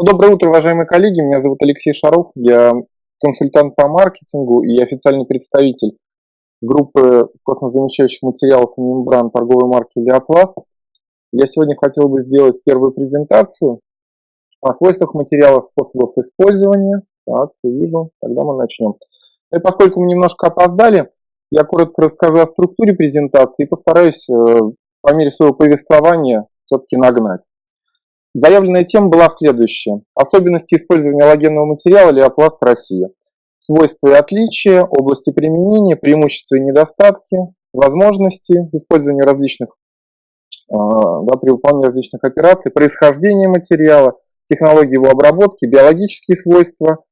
Ну, доброе утро, уважаемые коллеги. Меня зовут Алексей Шаров. Я консультант по маркетингу и официальный представитель группы космозамещающих материалов и мембран торговой марки Леопласт. Я сегодня хотел бы сделать первую презентацию о свойствах материалов, способах использования. Так, вижу. Тогда мы начнем. И поскольку мы немножко опоздали, я коротко расскажу о структуре презентации и постараюсь э, по мере своего повествования все-таки нагнать. Заявленная тема была следующая. Особенности использования аллогенного материала Леопласт Россия. Свойства и отличия, области применения, преимущества и недостатки, возможности использования различных, э, да, при выполнении различных операций, происхождение материала, технологии его обработки, биологические свойства,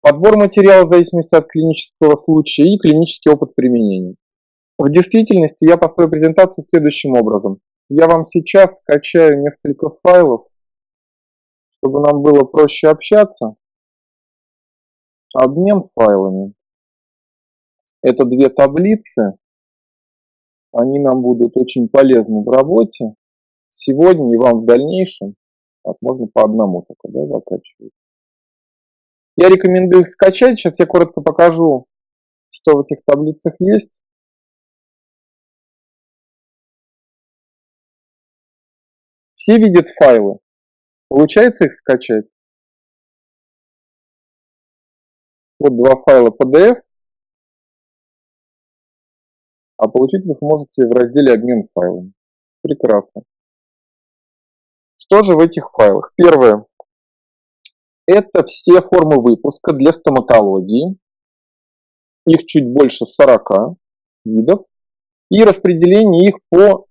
подбор материала в зависимости от клинического случая и клинический опыт применения. В действительности я построю презентацию следующим образом. Я вам сейчас скачаю несколько файлов, чтобы нам было проще общаться. Обмен файлами. Это две таблицы. Они нам будут очень полезны в работе. Сегодня и вам в дальнейшем. Так, можно по одному только да, закачивать. Я рекомендую их скачать. Сейчас я коротко покажу, что в этих таблицах есть. Все видят файлы. Получается их скачать? Вот два файла PDF. А получить их можете в разделе «Обмен файлами». Прекрасно. Что же в этих файлах? Первое. Это все формы выпуска для стоматологии. Их чуть больше 40 видов. И распределение их по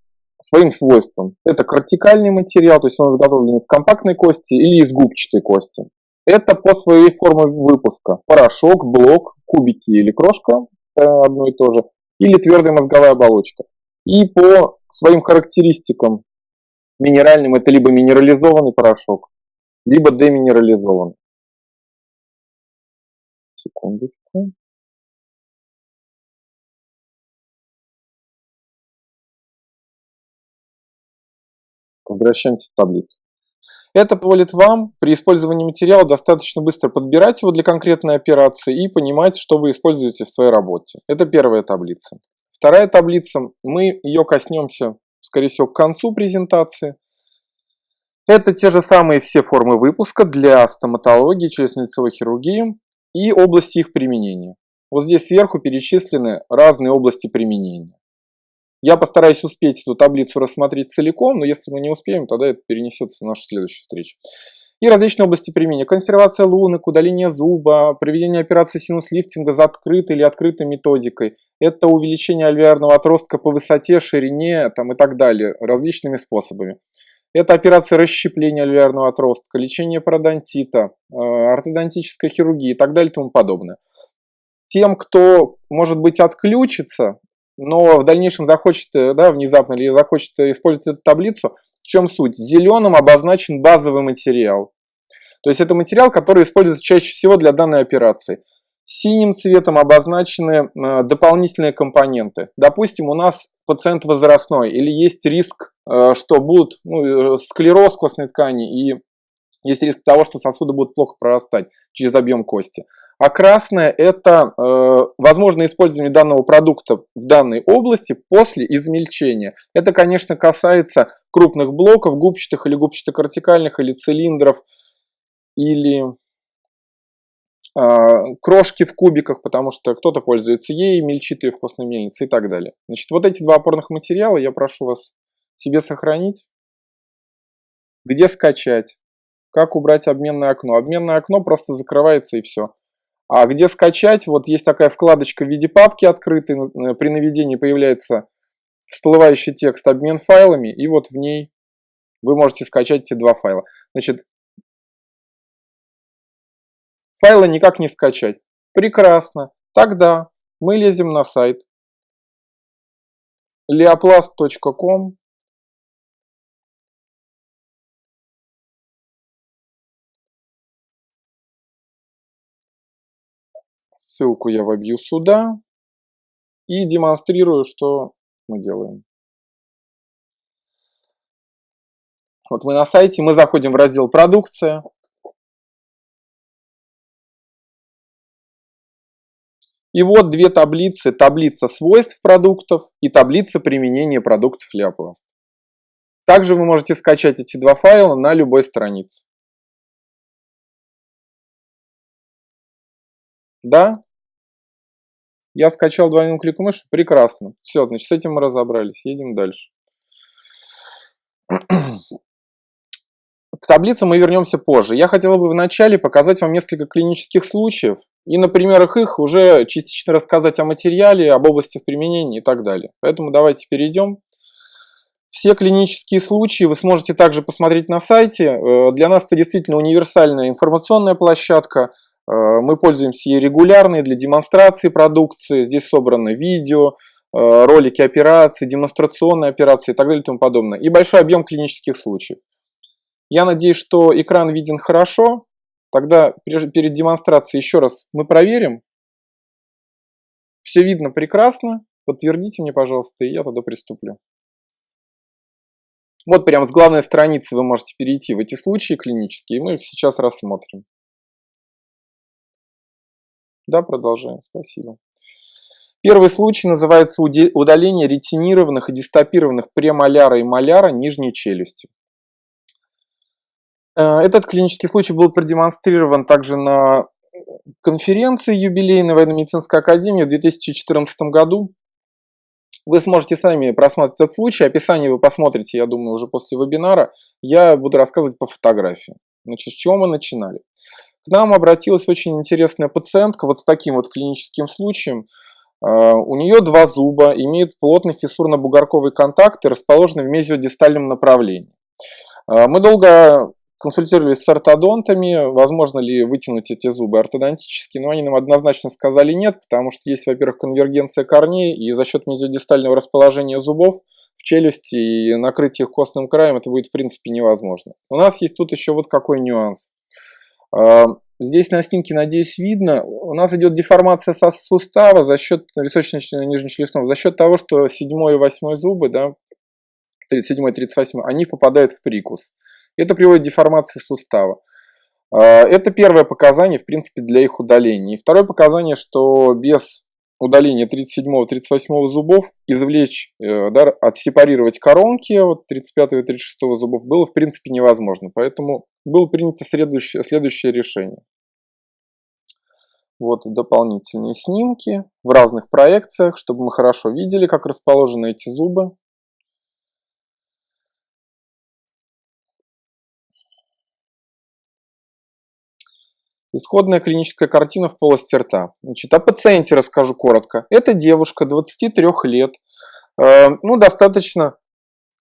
своим свойствам. Это кортикальный материал, то есть он изготовлен из компактной кости или из губчатой кости. Это по своей форме выпуска. Порошок, блок, кубики или крошка, э, одно и то же, или твердая мозговая оболочка. И по своим характеристикам минеральным это либо минерализованный порошок, либо деминерализован. Секундочку. Возвращаемся в таблицу. Это позволит вам при использовании материала достаточно быстро подбирать его для конкретной операции и понимать, что вы используете в своей работе. Это первая таблица. Вторая таблица, мы ее коснемся, скорее всего, к концу презентации. Это те же самые все формы выпуска для стоматологии, челюстно-лицевой хирургии и области их применения. Вот здесь сверху перечислены разные области применения. Я постараюсь успеть эту таблицу рассмотреть целиком, но если мы не успеем, тогда это перенесется в нашу следующую встречу. И различные области применения. Консервация лунок, удаление зуба, проведение операции синус-лифтинга за открытой или открытой методикой. Это увеличение альвеарного отростка по высоте, ширине там, и так далее, различными способами. Это операция расщепления альвеарного отростка, лечение пародонтита, э, ортодонтическая хирургия и так далее и тому подобное. Тем, кто, может быть, отключится, но в дальнейшем захочет, э, да, внезапно или захочет использовать эту таблицу, в чем суть? Зеленым обозначен базовый материал. То есть это материал, который используется чаще всего для данной операции. Синим цветом обозначены э, дополнительные компоненты. Допустим, у нас пациент возрастной или есть риск, э, что будут ну, склероз костной ткани и есть риск того, что сосуды будут плохо прорастать через объем кости. А красное – это э, возможное использование данного продукта в данной области после измельчения. Это, конечно, касается крупных блоков, губчатых или губчато-кортикальных, или цилиндров, или а, крошки в кубиках, потому что кто-то пользуется ей, мельчит ее в костной мельнице и так далее. Значит, вот эти два опорных материала я прошу вас себе сохранить. Где скачать? Как убрать обменное окно? Обменное окно просто закрывается и все. А где скачать? Вот есть такая вкладочка в виде папки открытой. Э, при наведении появляется всплывающий текст обмен файлами. И вот в ней вы можете скачать эти два файла. Значит, Файлы никак не скачать. Прекрасно. Тогда мы лезем на сайт leoplast.com Ссылку я вобью сюда и демонстрирую, что мы делаем. Вот мы на сайте, мы заходим в раздел «Продукция». И вот две таблицы. Таблица свойств продуктов и таблица применения продуктов Леопласт. Также вы можете скачать эти два файла на любой странице. Да? Я скачал двойным кликом мыши. Прекрасно. Все, значит, с этим мы разобрались. Едем дальше. К таблице мы вернемся позже. Я хотел бы вначале показать вам несколько клинических случаев и на примерах их уже частично рассказать о материале, об областях применения и так далее. Поэтому давайте перейдем. Все клинические случаи вы сможете также посмотреть на сайте. Э, для нас это действительно универсальная информационная площадка. Э, мы пользуемся ей регулярно для демонстрации продукции. Здесь собраны видео, э, ролики операций, демонстрационные операции и так далее и тому подобное. И большой объем клинических случаев. Я надеюсь, что экран виден хорошо. Тогда перед демонстрацией еще раз мы проверим. Все видно прекрасно. Подтвердите мне, пожалуйста, и я тогда приступлю. Вот прямо с главной страницы вы можете перейти в эти случаи клинические, и мы их сейчас рассмотрим. Да, продолжаем. Спасибо. Первый случай называется удаление ретинированных и дистопированных премоляра и моляра нижней челюсти. Э, этот клинический случай был продемонстрирован также на конференции юбилейной военно-медицинской академии в 2014 году. Вы сможете сами просмотреть этот случай, описание вы посмотрите, я думаю, уже после вебинара. Я буду рассказывать по фотографии. Значит, с чего мы начинали? К нам обратилась очень интересная пациентка вот с таким вот клиническим случаем. Э, у нее два зуба, имеют плотный фиссурно-бугорковый контакт и расположены в мезиодистальном направлении. Э, мы долго консультировались с ортодонтами, возможно ли вытянуть эти зубы ортодонтически, но они нам однозначно сказали нет, потому что есть, во-первых, конвергенция корней, и за счет мезиодистального расположения зубов в челюсти и накрытия их костным краем это будет в принципе невозможно. У нас есть тут еще вот какой нюанс. Здесь на снимке, надеюсь, видно, у нас идет деформация сустава за счет височно-нижнечелюстного, за счет того, что 7 и 8 зубы, да, 37 и 38, они попадают в прикус. Это приводит к деформации сустава. А, это первое показание, в принципе, для их удаления. И второе показание, что без удаления 37-38 зубов извлечь, э, да, отсепарировать коронки вот 35 и 36 зубов было, в принципе, невозможно. Поэтому было принято следующее, следующее решение. Вот дополнительные снимки в разных проекциях, чтобы мы хорошо видели, как расположены эти зубы. Исходная клиническая картина в полости рта. Значит, о пациенте расскажу коротко. Это девушка 23 лет, э, ну, достаточно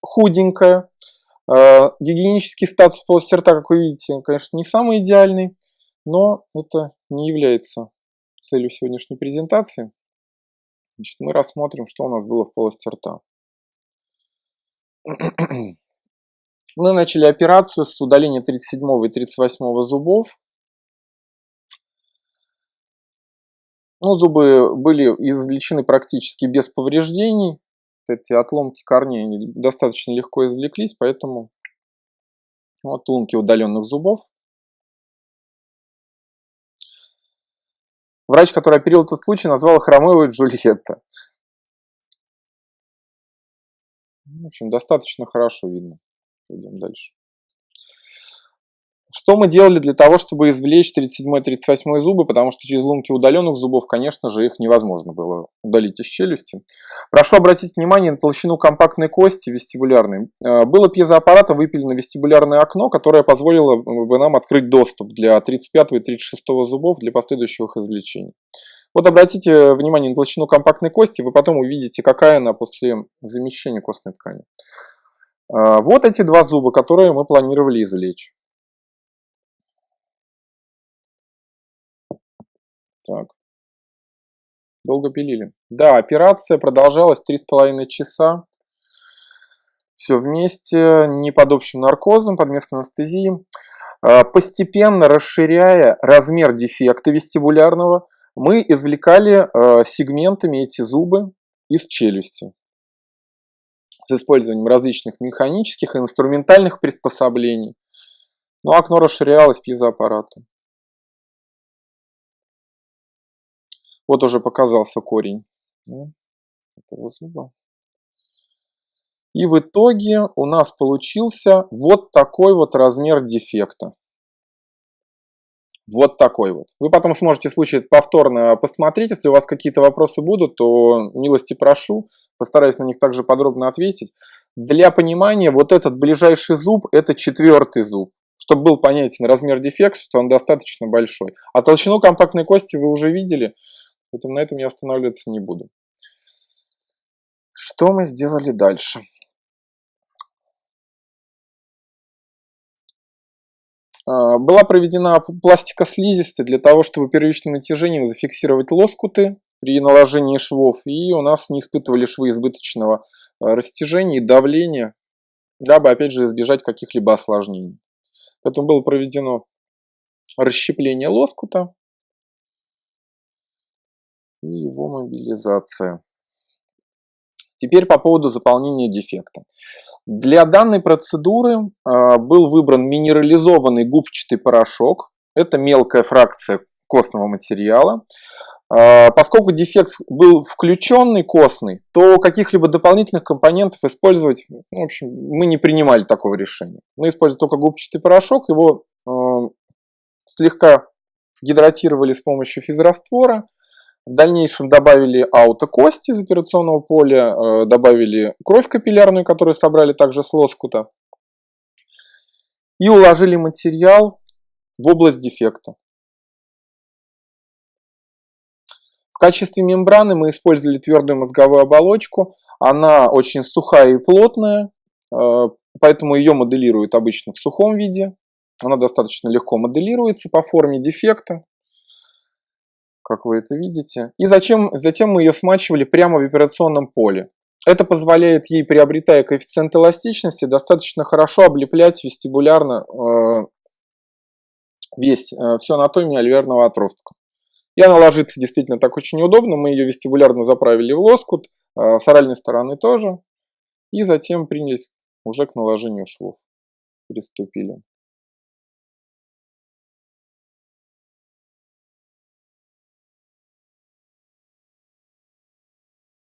худенькая. Э, гигиенический статус полости рта, как вы видите, конечно, не самый идеальный, но это не является целью сегодняшней презентации. Значит, мы рассмотрим, что у нас было в полости рта. Мы начали операцию с удаления 37 и 38 зубов. Ну, зубы были извлечены практически без повреждений. Эти отломки корней достаточно легко извлеклись, поэтому вот лунки удаленных зубов. Врач, который оперировал этот случай, назвал их Ромео и Джульетта. В общем, достаточно хорошо видно. Идем дальше. Что мы делали для того, чтобы извлечь 37-38 зубы, потому что через лунки удаленных зубов, конечно же, их невозможно было удалить из челюсти. Прошу обратить внимание на толщину компактной кости вестибулярной. Э, было пьезоаппарата выпилено вестибулярное окно, которое позволило бы нам открыть доступ для 35 и 36 зубов для последующих извлечений. Вот обратите внимание на толщину компактной кости, вы потом увидите, какая она после замещения костной ткани. Э, вот эти два зуба, которые мы планировали извлечь. Так. Долго пилили. Да, операция продолжалась 3,5 часа. Все вместе, не под общим наркозом, под местной анестезией. А, постепенно расширяя размер дефекта вестибулярного, мы извлекали а, сегментами эти зубы из челюсти с использованием различных механических и инструментальных приспособлений. Но окно расширялось пьезоаппаратом. Вот уже показался корень этого зуба. И в итоге у нас получился вот такой вот размер дефекта. Вот такой вот. Вы потом сможете случай повторно посмотреть. Если у вас какие-то вопросы будут, то милости прошу. Постараюсь на них также подробно ответить. Для понимания, вот этот ближайший зуб, это четвертый зуб. Чтобы был понятен размер дефекта, что он достаточно большой. А толщину компактной кости вы уже видели, поэтому на этом я останавливаться не буду. Что мы сделали дальше? А, была проведена пластика слизистой для того, чтобы первичным натяжением зафиксировать лоскуты при наложении швов, и у нас не испытывали швы избыточного а, растяжения и давления, дабы, опять же, избежать каких-либо осложнений. Поэтому было проведено расщепление лоскута и его мобилизация. Теперь по поводу заполнения дефекта. Для данной процедуры э, был выбран минерализованный губчатый порошок. Это мелкая фракция костного материала. Э, поскольку дефект был включенный костный, то каких-либо дополнительных компонентов использовать, в общем, мы не принимали такого решения. Мы использовали только губчатый порошок, его э, слегка гидратировали с помощью физраствора, в дальнейшем добавили аутокости из операционного поля, э, добавили кровь капиллярную, которую собрали также с лоскута. И уложили материал в область дефекта. В качестве мембраны мы использовали твердую мозговую оболочку. Она очень сухая и плотная, э, поэтому ее моделируют обычно в сухом виде. Она достаточно легко моделируется по форме дефекта как вы это видите. И зачем, затем мы ее смачивали прямо в операционном поле. Это позволяет ей, приобретая коэффициент эластичности, достаточно хорошо облеплять вестибулярно э, весь, э, всю анатомию альвеарного отростка. И она ложится действительно так очень удобно. Мы ее вестибулярно заправили в лоскут, э, с оральной стороны тоже. И затем принялись уже к наложению швов. Приступили.